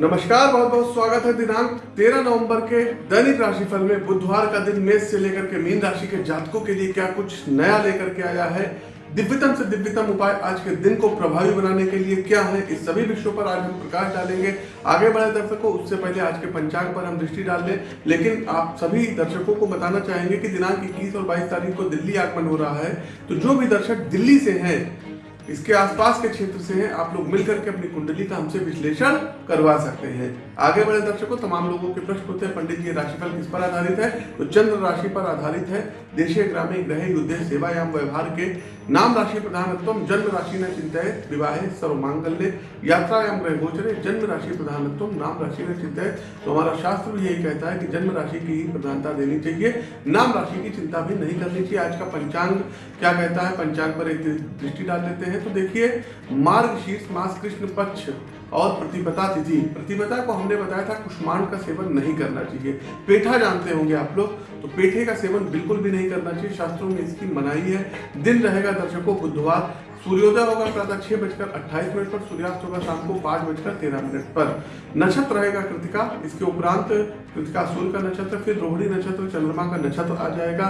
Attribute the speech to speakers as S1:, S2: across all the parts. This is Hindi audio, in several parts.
S1: नमस्कार, बहुत बहुत स्वागत है दिनांक 13 नवंबर के दैनिक राशिफल में। बुधवार का दिन मेष से लेकर के मीन राशि के जातकों के लिए क्या कुछ नया लेकर के आया है? दिव्यतम से दिव्यतम उपाय आज के दिन को प्रभावी बनाने के लिए क्या है? इस सभी विषयों पर आज हम प्रकाश डालेंगे। आगे बढ़े दर्शकों, उससे पहले आज के पंचांग पर हम दृष्टि डाल लें। लेकिन आप सभी दर्शकों को बताना चाहेंगे कि दिनांक इक्कीस और बाईस तारीख को दिल्ली आगमन हो रहा है। तो जो भी दर्शक दिल्ली से हैं इसके आसपास के क्षेत्र से हैं आप लोग मिलकर के अपनी कुंडली का हमसे विश्लेषण करवा सकते हैं। आगे बढ़े दर्शकों, तमाम लोगों के प्रश्न होते हैं। पंडित जी, राशिफल किस पर आधारित है? तो चंद्र राशि पर आधारित है। देशे ग्रामीण ग्रह युद्ध सेवा सेवायाम, व्यवहार के नाम राशि प्रधानत्व जन्म राशि न चिंतित विवाह सर्व मांगल्य यात्रायाम ग्रह गोचरे, जन्म राशि प्रधानत्व नाम राशि न चिंतित तो हमारा शास्त्र भी यही कहता है कि जन्म राशि की ही प्रधानता देनी चाहिए। नाम राशि की चिंता भी नहीं करनी चाहिए। आज का पंचांग क्या कहता है? पंचांग पर एक दृष्टि डाल लेते हैं। तो देखिए, मार्ग शीर्ष मास कृष्ण पक्ष और प्रतिपता तिथि। प्रतिपदा को हमने बताया था, कुष्मांड का सेवन नहीं करना चाहिए। पेठा जानते होंगे आप लोग तो पेठे का सेवन बिल्कुल भी नहीं करना चाहिए। शास्त्रों में इसकी मनाही है। दिन रहेगा दर्शकों बुधवार सूर्योदय होगा प्रातः छह बजकर अट्ठाईस मिनट पर, सूर्यास्त होगा शाम को पाँच बजकर तेरह मिनट पर। नक्षत्र रहेगा कृतिका, इसके उपरांत कृतिका सूर्य का नक्षत्र, फिर रोहिणी नक्षत्र, चंद्रमा का नक्षत्र आ जाएगा।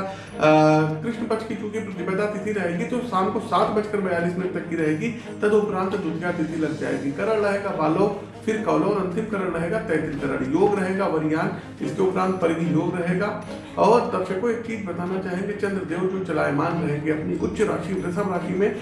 S1: कृष्ण पक्ष की चूँकि प्रतिपदा तिथि रहेगी तो शाम को सात बजकर बयालीस मिनट तक की रहेगी, तद उपरांत द्वितीय तिथि लग जाएगी। करण रहेगा बालो फिर कौलो और अंतिम करण रहेगा तैतृक करण। योग रहेगा वरियान, इसके उपरांत परिधि योग रहेगा। और दर्शकों, एक चीज़ बताना चाहेंगे, चंद्रदेव जो चलायमान रहेंगे, अपनी उच्च राशि, वृषभ राशि में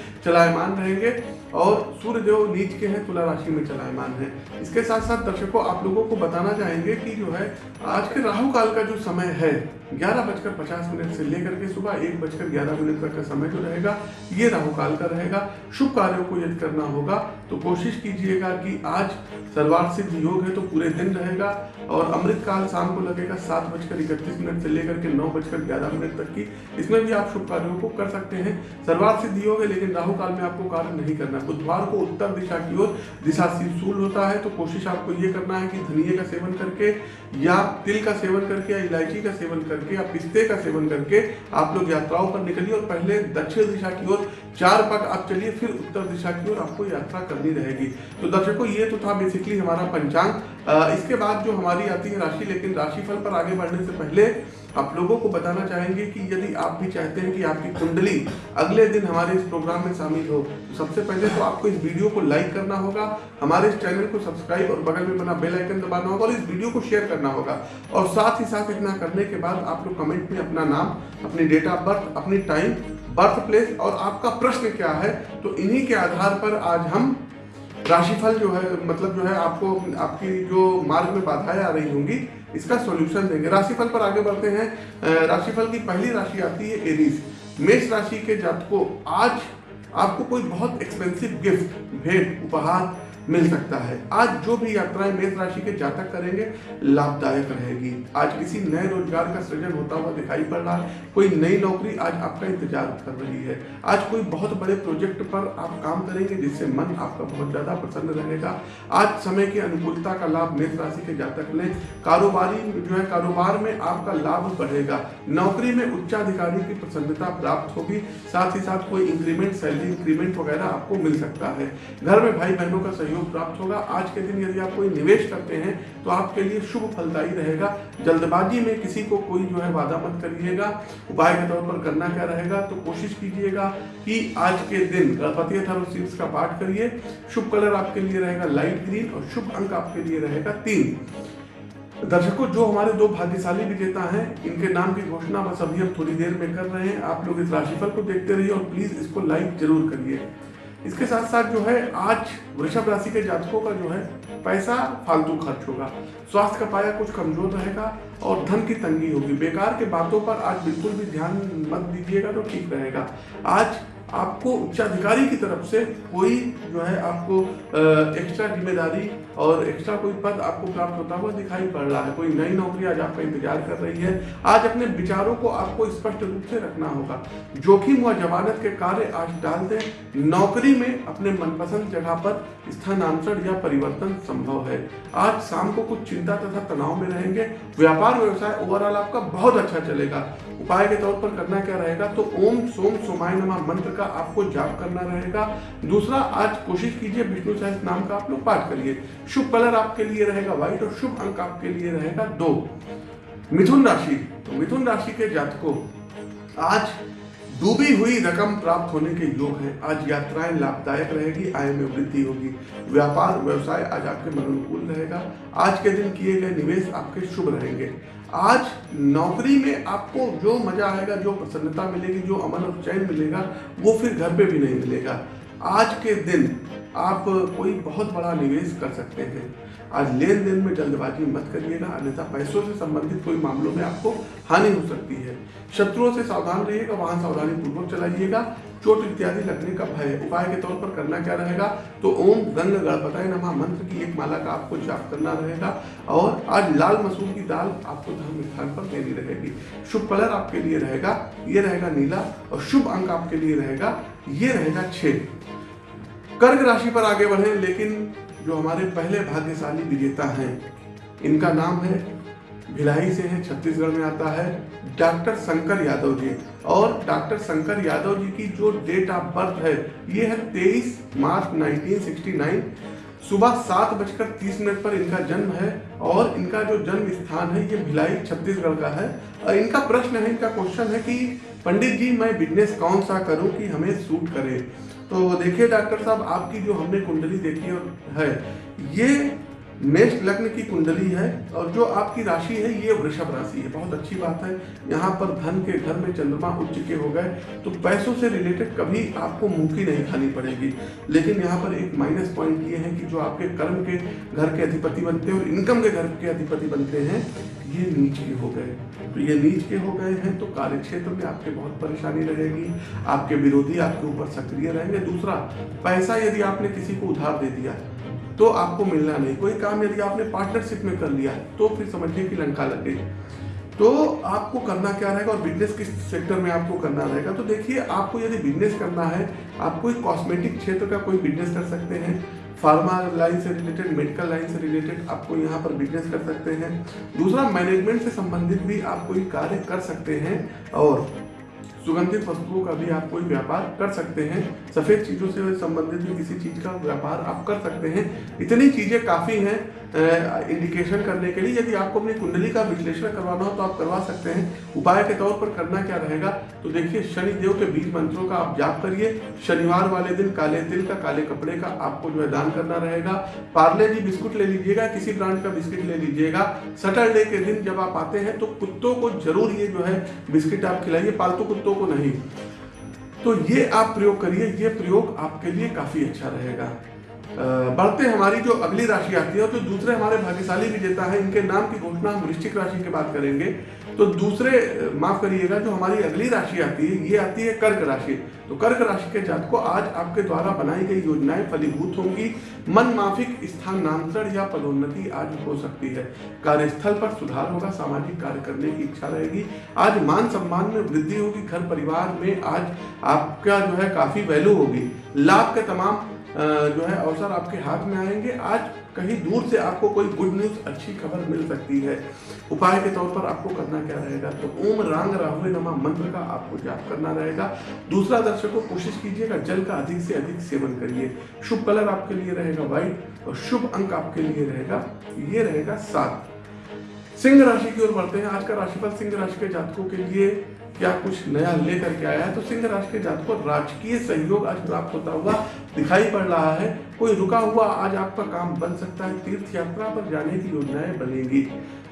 S1: चलायमान रहेंगे और सूर्य देव नीच के हैं, तुला राशि में चलायमान है। इसके साथ साथ दर्शकों, आप लोगों को बताना चाहेंगे कि जो है, आज के राहु काल का जो समय है, ग्यारह बजकर पचास मिनट से लेकर के सुबह एक बजकर ग्यारह मिनट तक का समय जो रहेगा, ये राहु काल का रहेगा। शुभ कार्यों को यदि करना होगा तो कोशिश कीजिएगा कि आज सर्वार्थ सिद्ध योग है तो पूरे दिन रहेगा और अमृत काल शाम को लगेगा सात बजकर इकतीस मिनट से लेकर के नौ बजकर ग्यारह मिनट तक की। इसमें भी आप शुभ कार्यों को कर सकते हैं। सर्वार्थ सिद्ध योग है, लेकिन राहु काल में आपको कार्य नहीं करना है। बुधवार को उत्तर दिशा की ओर दिशा सूल होता है तो कोशिश आपको ये करना है कि धनिए का सेवन करके या तिल का सेवन करके या इलायची का सेवन करके या पिस्ते का सेवन करके आप लोग यात्राओं पर निकलिए और पहले दक्षिण दिशा की ओर चार पग आप चलिए, फिर उत्तर दिशा की ओर आपको यात्रा करनी रहेगी। तो दर्शकों, ये तो था बेसिकली हमारा पंचांग। इसके बाद जो हमारी आती है राशि, लेकिन राशिफल पर आगे बढ़ने से पहले आप लोगों को बताना चाहेंगे कि यदि आप भी चाहते हैं कि आपकी कुंडली अगले दिन हमारे इस प्रोग्राम में शामिल हो तो सबसे पहले तो आपको इस वीडियो को लाइक करना होगा, हमारे इस चैनल को सब्सक्राइब और बगल में बना बेल आइकन दबाना होगा और इस वीडियो को शेयर करना होगा। और साथ ही साथ इतना करने के बाद आप लोग कमेंट में अपना नाम, अपनी डेट ऑफ़ बर्थ अपनी टाइम बर्थ प्लेस और आपका प्रश्न क्या है तो इन्हीं के आधार पर आज हम राशिफल जो है मतलब जो है आपको, आपकी जो मार्ग में बाधाएँ आ रही होंगी, इसका सॉल्यूशन देंगे। राशिफल पर आगे बढ़ते हैं। राशिफल की पहली राशि आती है एरीज मेष राशि के जातकों, आज आपको कोई बहुत एक्सपेंसिव गिफ्ट भेंट, उपहार मिल सकता है। आज जो भी यात्राएँ मेष राशि के जातक करेंगे, लाभदायक रहेगी। आज किसी नए रोज़गार का सृजन होता हुआ दिखाई पड़ रहा है। कोई नई नौकरी आज आपका इंतज़ार कर रही है। आज कोई बहुत बड़े प्रोजेक्ट पर आप काम करेंगे, जिससे मन आपका बहुत ज़्यादा प्रसन्न रहेगा। आज समय की अनुकूलता का लाभ मेष राशि के जातक लें। कारोबारी जो है, कारोबार में आपका लाभ बढ़ेगा। नौकरी में उच्चाधिकारी की प्रसन्नता प्राप्त होगी। साथ ही साथ कोई इंक्रीमेंट, सैलरी इंक्रीमेंट वगैरह आपको मिल सकता है। घर में भाई बहनों का सहयोग सहयोग प्राप्त होगा। आज के दिन यदि आप कोई निवेश करते हैं तो आपके लिए शुभ फलदायी रहेगा। जल्दबाजी में किसी को कोई जो है वादा मत करिएगा। उपाय के तौर पर करना क्या रहेगा तो कोशिश कीजिएगा कि आज के दिन गणपति शीर्ष का पाठ करिए। शुभ कलर आपके लिए रहेगा लाइट ग्रीन और शुभ अंक आपके लिए रहेगा तीन। दर्शकों, जो हमारे दो भाग्यशाली विजेता हैं, इनके नाम की घोषणा बस अभी हम थोड़ी देर में कर रहे हैं। आप लोग इस राशिफल को देखते रहिए और प्लीज़ इसको लाइक ज़रूर करिए। इसके साथ साथ जो है, आज वृषभ राशि के जातकों का जो है, पैसा फालतू खर्च होगा। स्वास्थ्य का पाया कुछ कमज़ोर रहेगा और धन की तंगी होगी। बेकार के बातों पर आज बिल्कुल भी ध्यान मत दीजिएगा तो ठीक रहेगा। आज आपको उच्चाधिकारी की तरफ़ से कोई जो है आपको एक्स्ट्रा ज़िम्मेदारी और एक्स्ट्रा कोई पद आपको प्राप्त होता हुआ दिखाई पड़ रहा है। कोई नई नौकरी आज आपका इंतज़ार कर रही है। आज अपने विचारों को आपको स्पष्ट रूप से रखना होगा। जोखिम व जमानत के कार्य आज डाल दें। नौकरी में अपने मनपसंद जगह पर स्थानांतरण या परिवर्तन संभव है। आज शाम को कुछ चिंता तथा तनाव में रहेंगे। व्यापार, व्यवसाय ओवरऑल आपका बहुत अच्छा चलेगा। उपाय के तौर पर करना क्या रहेगा? तो ओम सोम सोमाय नमा मंत्र का का आपको जाप करना रहेगा। दूसरा, आज कोशिश कीजिए विष्णु सहस नाम का आप लोग पाठ करिए। शुभ कलर आपके लिए रहेगा व्हाइट और शुभ अंक आपके लिए रहेगा दो। मिथुन राशि तो मिथुन राशि के जातकों, आज डूबी हुई रकम प्राप्त होने के योग हैं। आज यात्राएँ लाभदायक रहेगी, आय में वृद्धि होगी। व्यापार, व्यवसाय आज आपके मन अनुकूल रहेगा। आज के दिन किए गए निवेश आपके शुभ रहेंगे। आज नौकरी में आपको जो मज़ा आएगा, जो प्रसन्नता मिलेगी, जो अमन और चैन मिलेगा, वो फिर घर पे भी नहीं मिलेगा। आज के दिन आप कोई बहुत बड़ा निवेश कर सकते हैं। आज लेन देन में जल्दबाजी मत करिएगा, अन्यथा पैसों से संबंधित कोई मामलों में आपको हानि हो सकती है। शत्रुओं से सावधान रहिएगा, वाहन सावधानी पूर्वक चलाइएगा, चोट इत्यादि लगने का भय। उपाय के तौर पर करना क्या रहेगा? तो ओम गंग गणपताय नमा। मंत्र की एक माला का आपको जाप करना रहेगा और आज लाल मसूर की दाल आपको धर्म स्थान पर देनी रहेगी। शुभ कलर आपके लिए रहेगा, ये रहेगा नीला और शुभ अंक आपके लिए रहेगा, ये रहेगा छह कर्क राशि पर आगे बढ़े, लेकिन जो हमारे पहले भाग्यशाली विजेता हैं। इनका नाम है, भिलाई से है, छत्तीसगढ़ में आता है, डॉक्टर शंकर यादव जी। और डॉक्टर शंकर यादव जी की जो डेट ऑफ़ बर्थ है, ये है 23 मार्च 1969 सुबह सात बजकर तीस मिनट पर इनका जन्म है। और इनका जो जन्म स्थान है, ये भिलाई, छत्तीसगढ़ का है। और इनका प्रश्न है, इनका क्वेश्चन है कि, पंडित जी, मैं बिज़नेस कौन सा करूँ कि हमें सूट करे? तो देखिए डॉक्टर साहब आपकी जो हमने कुंडली देखी है ये मेष लग्न की कुंडली है और जो आपकी राशि है, ये वृषभ राशि है। बहुत अच्छी बात है। यहाँ पर धन के घर में चंद्रमा उच्च के हो गए तो पैसों से रिलेटेड कभी आपको मुँह नहीं खानी पड़ेगी। लेकिन यहाँ पर एक माइनस पॉइंट ये है कि जो आपके कर्म के घर के अधिपति बनते हैं और इनकम के घर के अधिपति बनते हैं, ये नीच के हो गए। तो ये नीच के हो गए हैं तो कार्य क्षेत्र में आपके बहुत परेशानी रहेगी। आपके विरोधी आपके ऊपर सक्रिय रहेंगे। दूसरा, पैसा यदि आपने किसी को उधार दे दिया तो आपको मिलना नहीं। कोई काम यदि आपने पार्टनरशिप में कर लिया तो फिर समझिए कि लंका लग गई। तो आपको करना क्या रहेगा और बिज़नेस किस सेक्टर में आपको करना रहेगा? तो देखिए, आपको यदि बिज़नेस करना है, आप कोई कॉस्मेटिक क्षेत्र का कोई बिज़नेस कर सकते हैं। फार्मा लाइन से रिलेटेड मेडिकल लाइन से रिलेटेड आपको यहाँ पर बिज़नेस कर सकते हैं। दूसरा मैनेजमेंट से संबंधित भी आप कोई कार्य कर सकते हैं और सुगंधित वस्तुओं का भी आप कोई व्यापार कर सकते हैं। सफ़ेद चीज़ों से संबंधित भी किसी चीज़ का व्यापार आप कर सकते हैं। इतनी चीज़ें काफ़ी हैं इंडिकेशन करने के लिए। यदि आपको अपनी कुंडली का विश्लेषण करवाना हो तो आप करवा सकते हैं। उपाय के तौर पर करना क्या रहेगा? तो देखिए शनि देव के बीज मंत्रों का आप जाप करिए। शनिवार वाले दिन काले तिल का, काले कपड़े का आपको जो है दान करना रहेगा। पार्ले जी बिस्कुट ले लीजिएगा, किसी ब्रांड का बिस्किट ले लीजिएगा। सैटरडे के दिन जब आप आते हैं तो कुत्तों को ज़रूर ये जो है बिस्किट आप खिलाइए। पालतू कुत्तों को नहीं। तो ये आप प्रयोग करिए ये प्रयोग आपके लिए काफ़ी अच्छा रहेगा। बढ़ते हमारी जो अगली राशि आती है तो दूसरे हमारे भाग्यशाली विजेता है, इनके नाम की घोषणा हम वृश्चिक राशि की बात करेंगे। तो दूसरे माफ़ करिएगा, जो हमारी अगली राशि आती है, ये आती है कर्क राशि। तो कर्क राशि के जात को आज आपके द्वारा बनाई गई योजनाएँ फलीभूत होंगी। मन माफिक स्थानांतरण या पदोन्नति आज हो सकती है। कार्यस्थल पर सुधार होगा, सामाजिक कार्य करने की इच्छा रहेगी। आज मान सम्मान में वृद्धि होगी, घर परिवार में आज आपका जो है काफ़ी वैल्यू होगी। लाभ के तमाम जो है, अवसर आपके हाथ में आएँगे। आज कहीं दूर से आपको कोई गुड न्यूज़ अच्छी खबर मिल सकती है। उपाय के तौर पर आपको करना क्या रहेगा? तो ओम रांग राहुल नमा मंत्र का आपको जाप करना रहेगा। दूसरा दर्शकों, कोशिश कीजिएगा जल का अधिक से अधिक सेवन करिए। शुभ कलर आपके लिए रहेगा व्हाइट और शुभ अंक आपके लिए रहेगा, ये रहेगा सात। सिंह राशि की ओर बढ़ते हैं। आज का राशिफल सिंह राशि के जातकों के लिए क्या कुछ नया लेकर के आया है तो सिंह राशि के जातकों राजकीय सहयोग आज प्राप्त होता हुआ दिखाई पड़ रहा है। कोई रुका हुआ आज आपका काम बन सकता है तीर्थ यात्रा पर जाने की योजनाएँ बनेगी।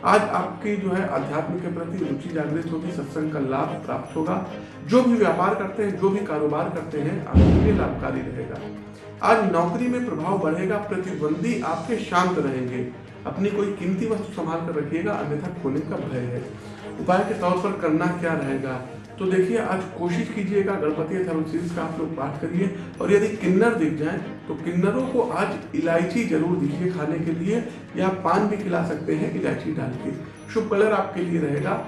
S1: आज आपकी जो है अध्यात्म के प्रति रुचि जागृत होगी, सत्संग का लाभ प्राप्त होगा। जो भी व्यापार करते हैं, जो भी कारोबार करते हैं, आपके लिए लाभकारी रहेगा। आज नौकरी में प्रभाव बढ़ेगा, प्रतिद्वंदी आपके शांत रहेंगे। अपनी कोई कीमती वस्तु संभाल कर रखिएगा, अन्यथा खोने का भय है। उपाय के तौर पर करना क्या रहेगा? तो देखिए, आज कोशिश कीजिएगा, गणपति थर्मोसिस का आप लोग पाठ करिए। और यदि किन्नर दिख जाए तो किन्नरों को आज इलायची ज़रूर दीजिए खाने के लिए, या पान भी खिला सकते हैं इलायची डाल के। शुभ कलर आपके लिए रहेगा,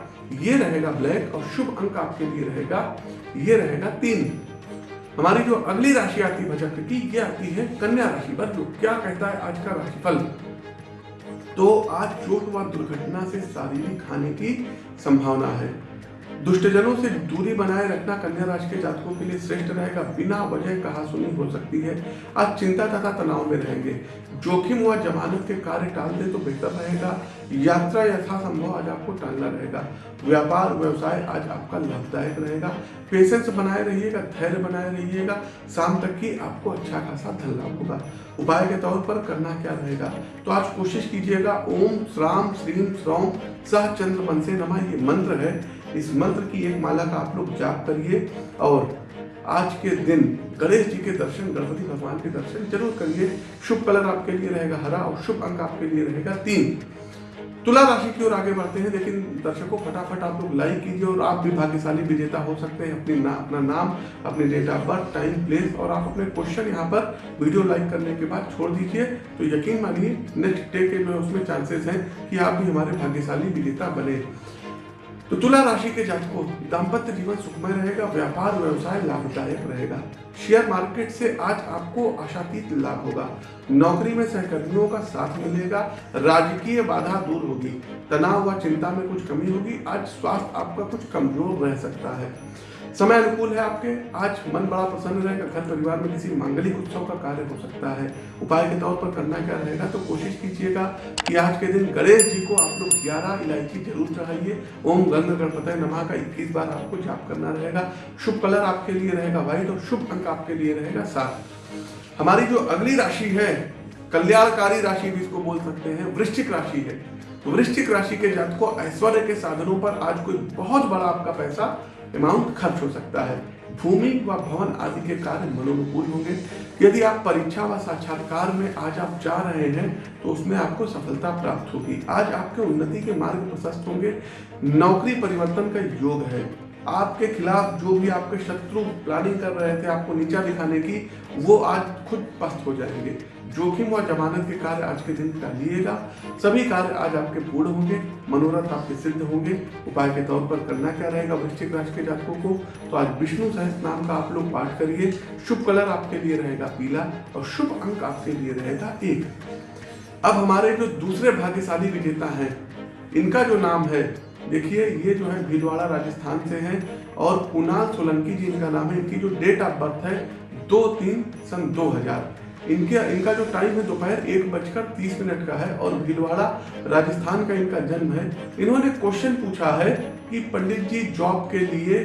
S1: ये रहेगा ब्लैक, और शुभ अंक आपके लिए रहेगा, ये रहेगा तीन। हमारी जो अगली राशि आती है, भजक की, ये आती है कन्या राशि पर, जो क्या कहता है आज का राशिफल। तो आज चोट व दुर्घटना से शारीरिक हानि की संभावना है दुष्टजनों से दूरी बनाए रखना कन्या राशि के जातकों के लिए श्रेष्ठ रहेगा। बिना वजह कहा सुनी हो सकती है। आज चिंता तथा तनाव में रहेंगे। जोखिम हुआ जमानत के कार्य टाल दे तो बेहतर रहेगा। यात्रा यथासंभव आज आपको टालना रहेगा। व्यापार, व्यवसाय आज आपका लाभदायक रहेगा। पेशेंस बनाए रहिएगा, धैर्य बनाए रहिएगा। शाम तक की आपको अच्छा खासा धन लाभ होगा। उपाय के तौर पर करना क्या रहेगा? तो आज कोशिश कीजिएगा। ओम, श्राम, श्रीम, श्रौम, सह चंद्र, मन से नमा। ये मंत्र है इस मंत्र की एक माला का आप लोग जाप करिए और आज के दिन गणेश जी के दर्शन, गणपति भगवान के दर्शन ज़रूर करिए। शुभ कलर आपके लिए रहेगा हरा और शुभ अंक आपके लिए रहेगा तीन। तुला राशि की ओर आगे बढ़ते हैं, लेकिन दर्शकों, फटाफट आप लोग लाइक कीजिए और आप भी भाग्यशाली विजेता हो सकते हैं। अपनी ना, अपना नाम, अपने date of birth time place और आप अपने क्वेश्चन यहाँ पर वीडियो लाइक करने के बाद छोड़ दीजिए। तो यकीन मानिए नेक्स्ट डे के उसमें चांसेस हैं कि आप भी हमारे भाग्यशाली विजेता बने। तो तुला राशि के जातकों, दाम्पत्य जीवन सुखमय रहेगा, व्यापार, व्यवसाय लाभदायक रहेगा। शेयर मार्केट से आज आपको आशातीत लाभ होगा। नौकरी में सहकर्मियों का साथ मिलेगा, राजकीय बाधा दूर होगी, तनाव व चिंता में कुछ कमी होगी, आज स्वास्थ्य आपका कुछ कमज़ोर रह सकता है। समय अनुकूल है आपके? आज मन बड़ा प्रसन्न रहेगा, घर परिवार में किसी मांगलिक उत्सव का कार्य हो सकता है। उपाय के तौर पर करना क्या रहेगा? तो कोशिश कीजिएगा कि आज के दिन गणेश जी को आप लोग ग्यारह इलायची ज़रूर चढ़ाइए। ओम गंग गणपत नमा का इक्कीस बार आपको जाप करना रहेगा। शुभ कलर आपके लिए रहेगा व्हाइट और शुभ अंक आपके लिए रहेगा सात। हमारी जो अगली राशि है, कल्याणकारी राशि भी इसको बोल सकते हैं, वृश्चिक राशि है। वृश्चिक राशि के जातकों, ऐश्वर्य के साधनों पर आज कोई बहुत बड़ा आपका पैसा अमाउंट खर्च हो सकता है। भूमि व भवन आदि के कार्य मनोनुकूल होंगे। यदि आप परीक्षा व साक्षात्कार में आज आप जा रहे हैं तो उसमें आपको सफलता प्राप्त होगी। आज आपके उन्नति के मार्ग प्रशस्त होंगे। नौकरी परिवर्तन का योग है। आपके खिलाफ जो भी आपके शत्रु प्लानिंग कर रहे थे, आपको नीचा दिखाने की, वो आज खुद पस्त हो जाएँगे। जोखिम व जमानत के कार्य आज के दिन टालिएगा सभी कार्य आज आपके पूर्ण होंगे, मनोरथ आपके सिद्ध होंगे। उपाय के तौर पर करना क्या रहेगा वृश्चिक राशि के जातकों को? तो आज विष्णु सहस नाम का आप लोग पाठ करिए। शुभ कलर आपके लिए रहेगा पीला और शुभ अंक आपके लिए रहेगा एक। अब हमारे जो दूसरे भाग्यशाली विजेता हैं, इनका जो नाम है, देखिए, ये जो है भीलवाड़ा राजस्थान से हैं और कुणाल सोलंकी जी, इनका नाम है। इनकी जो डेट ऑफ़ बर्थ है, दो तीन सन दो हज़ार। इनके, इनका जो टाइम है दोपहर एक बजकर तीस मिनट का है और भीलवाड़ा राजस्थान का इनका जन्म है। इन्होंने क्वेश्चन पूछा है कि पंडित जी जॉब के लिए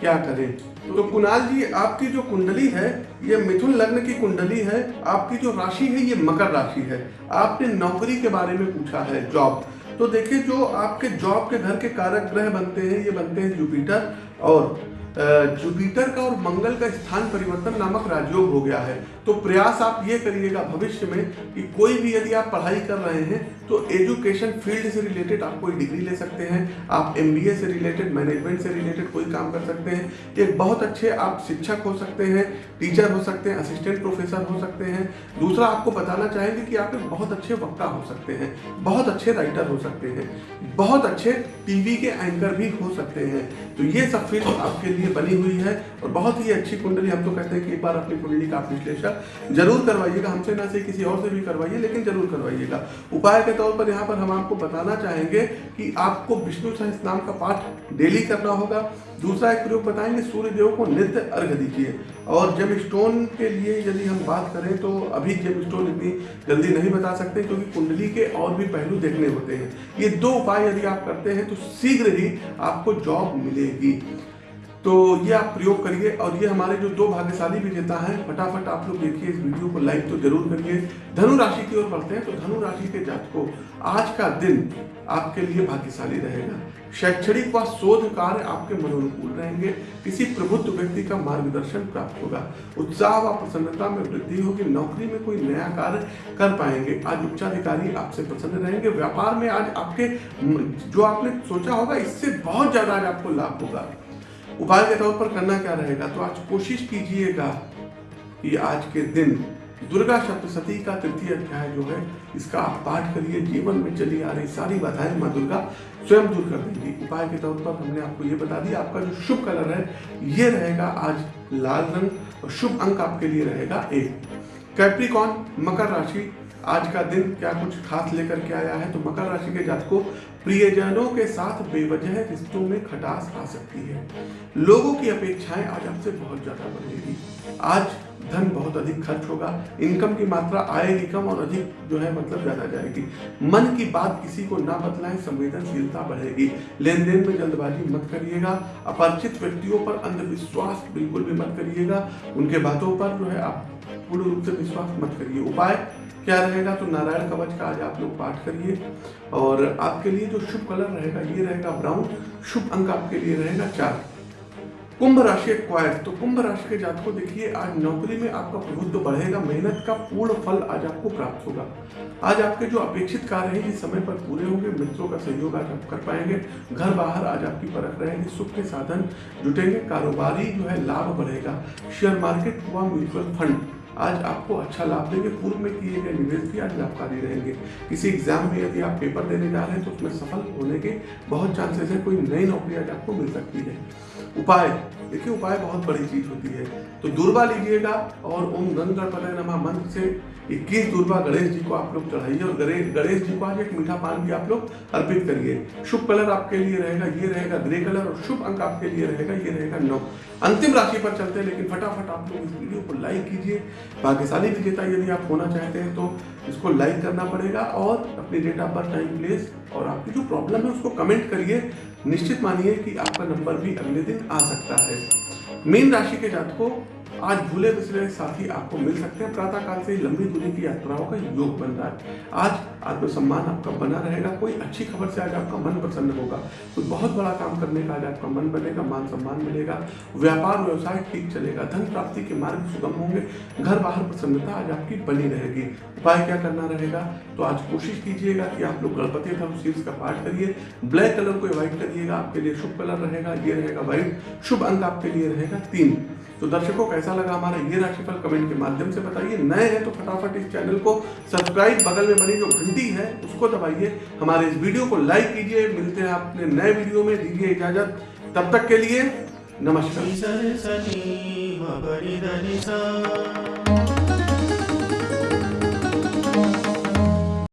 S1: क्या करें? तो कुणाल जी, आपकी जो कुंडली है, ये मिथुन लग्न की कुंडली है, आपकी जो राशि है, ये मकर राशि है। आपने नौकरी के बारे में पूछा है जॉब तो देखिए, जो आपके जॉब के घर के कारक ग्रह बनते हैं, ये बनते हैं जुपिटर और जुपिटर का और मंगल का स्थान परिवर्तन नामक राजयोग हो गया है। तो प्रयास आप ये करिएगा भविष्य में कि कोई भी यदि आप पढ़ाई कर रहे हैं तो एजुकेशन फ़ील्ड से रिलेटेड आप कोई डिग्री ले सकते हैं, आप एमबीए से रिलेटेड, मैनेजमेंट से रिलेटेड कोई काम कर सकते हैं एक बहुत अच्छे आप शिक्षक हो सकते हैं, टीचर हो सकते हैं, असिस्टेंट प्रोफेसर हो सकते हैं। दूसरा, आपको बताना चाहेंगे कि आप एक बहुत अच्छे वक्ता हो सकते हैं, बहुत अच्छे राइटर हो सकते हैं, बहुत अच्छे टीवी के एंकर भी हो सकते हैं। तो ये सब फ़ील्ड आपके लिए बनी हुई है और बहुत ही अच्छी कुंडली हम तो कहते हैं कि एक बार अपनी कुंडली का विश्लेषण ज़रूर करवाइएगा। हमसे ना से किसी और से भी करवाइए, लेकिन ज़रूर करवाइएगा। उपाय के तौर पर यहाँ पर हम आपको बताना चाहेंगे कि आपको विष्णु सहस नाम का पाठ डेली करना होगा। दूसरा एक प्रयोग बताएँगे सूर्य देव को नित्य अर्घ दीजिए। और जब स्टोन के लिए यदि हम बात करें तो अभी जब स्टोन इतनी जल्दी नहीं बता सकते, क्योंकि कुंडली के और भी पहलू देखने होते हैं। ये दो उपाय यदि आप करते हैं तो शीघ्र ही आपको जॉब मिलेगी। तो ये आप प्रयोग करिए और ये हमारे जो दो भाग्यशाली विजेता हैं, फटाफट आप लोग देखिए इस वीडियो को लाइक तो ज़रूर करिए। धनु राशि की ओर बढ़ते हैं तो धनु राशि के जातकों, आज का दिन आपके लिए भाग्यशाली रहेगा। शैक्षणिक व शोध कार्य आपके मनोनुकूल रहेंगे। किसी प्रबुद्ध व्यक्ति का मार्गदर्शन प्राप्त होगा। उत्साह व प्रसन्नता में वृद्धि होगी। नौकरी में कोई नया कार्य कर पाएँगे। आज उच्चाधिकारी आपसे प्रसन्न रहेंगे। व्यापार में आज आपके, जो आपने सोचा होगा, इससे बहुत ज़्यादा आज आपको लाभ होगा। उपाय के तौर पर करना क्या रहेगा? तो आज कोशिश कीजिएगा कि आज के दिन दुर्गा सप्तशती का तृतीय अध्याय जो है, इसका आप पाठ करिए, जीवन में चली आ रही सारी बाधाएँ माँ दुर्गा स्वयं दूर कर देंगी। उपाय के तौर पर हमने आपको ये बता दिया, आपका जो शुभ कलर है, ये रहेगा आज लाल रंग और शुभ अंक आपके लिए रहेगा एक। कैप्रिकॉन मकर राशि, आज का दिन क्या कुछ खास लेकर के आया है? तो मकर राशि के जात को प्रियजनों के साथ बेवजह रिश्तों में खटास आ सकती है। लोगों की अपेक्षाएँ आज आपसे बहुत ज़्यादा बढ़ेगी। आज धन बहुत अधिक खर्च होगा इनकम की मात्रा आएगी कम और अधिक जो है मतलब ज़्यादा जाएगी। मन की बात किसी को ना बतलाएँ, संवेदनशीलता बढ़ेगी। लेन देन में जल्दबाजी मत करिएगा, अपरिचित व्यक्तियों पर अंधविश्वास बिल्कुल भी मत करिएगा। उनके बातों पर जो है आप पूर्ण रूप से विश्वास मत करिए। उपाय क्या रहेगा तो नारायण कवच का आज आप लोग पाठ करिए। और आपके लिए जो शुभ कलर रहेगा, ये रहेगा ब्राउन। शुभ अंक आपके लिए रहेगा चार। कुंभ राशि एक्वायर तो कुंभ राशि के जात को देखिए, आज नौकरी में आपका प्रभुत्व बढ़ेगा, मेहनत का पूर्ण फल आज आपको प्राप्त होगा। आज आपके जो अपेक्षित कार्य है, ये समय पर पूरे होंगे, मित्रों का सहयोग आज आप कर पाएँगे, घर बाहर आज आपकी परख रहेगी, सुख के साधन जुटेंगे, कारोबारी जो है लाभ बढ़ेगा। शेयर मार्केट व म्यूचुअल फंड आज आपको अच्छा लाभ देंगे पूर्व में किए गए निवेश भी आज लाभकारी रहेंगे। किसी एग्ज़ाम में यदि आप पेपर देने जा रहे हैं तो उसमें सफल होने के बहुत चांसेस है, कोई नई नौकरी आज आपको मिल सकती है। उपाय देखिए, उपाय बहुत बड़ी चीज़ होती है। तो दुर्वा लीजिएगा और ओम गंग गणपति नमा। मंत्र से 21 दुर्वा गणेश जी को आप लोग चढ़ाइए और गणेश गणेश जी को आज एक मीठा पान भी आप लोग अर्पित करिए। शुभ कलर आपके लिए रहेगा, ये रहेगा ग्रे कलर और शुभ अंक आपके लिए रहेगा, ये रहेगा नौ। अंतिम राशि पर चलते हैं, लेकिन फटाफट आप लोग इस वीडियो को लाइक कीजिए। भाग्यशाली विजेता यदि आप होना चाहते हैं तो इसको लाइक करना पड़ेगा और अपनी date of birth time place और आपकी जो प्रॉब्लम है उसको कमेंट करिए। निश्चित मानिए कि आपका नंबर भी अगले दिन आ सकता है। मीन राशि के जातकों, आज भूले बिसरे साथी आपको मिल सकते हैं। प्रातः काल से लंबी दूरी की यात्राओं का योग बन रहा है। आज आत्मसम्मान आपका बना रहेगा, कोई अच्छी खबर से आज आपका मन प्रसन्न होगा। कोई बहुत बड़ा काम करने का आज आपका मन बनेगा, मान सम्मान मिलेगा, व्यापार व्यवसाय ठीक चलेगा, धन प्राप्ति के मार्ग सुगम होंगे, घर बाहर प्रसन्नता आज आपकी बनी रहेगी। उपाय क्या करना रहेगा? तो आज कोशिश कीजिएगा कि आप लोग गणपति धर्म शीर्ष का पाठ करिए, ब्लैक कलर को अवॉइड करिएगा, आपके लिए शुभ कलर रहेगा, ये रहेगा व्हाइट, शुभ अंक आपके लिए रहेगा तीन। तो दर्शकों, कैसा लगा हमारा ये राशिफल कमेंट के माध्यम से बताइए। नए हैं तो फटाफट इस चैनल को सब्सक्राइब। बगल में बनी जो घंटी है, उसको दबाइए। हमारे इस वीडियो को लाइक कीजिए। मिलते हैं अपने नए वीडियो में। दीजिए इजाज़त। तब तक के लिए नमस्कार।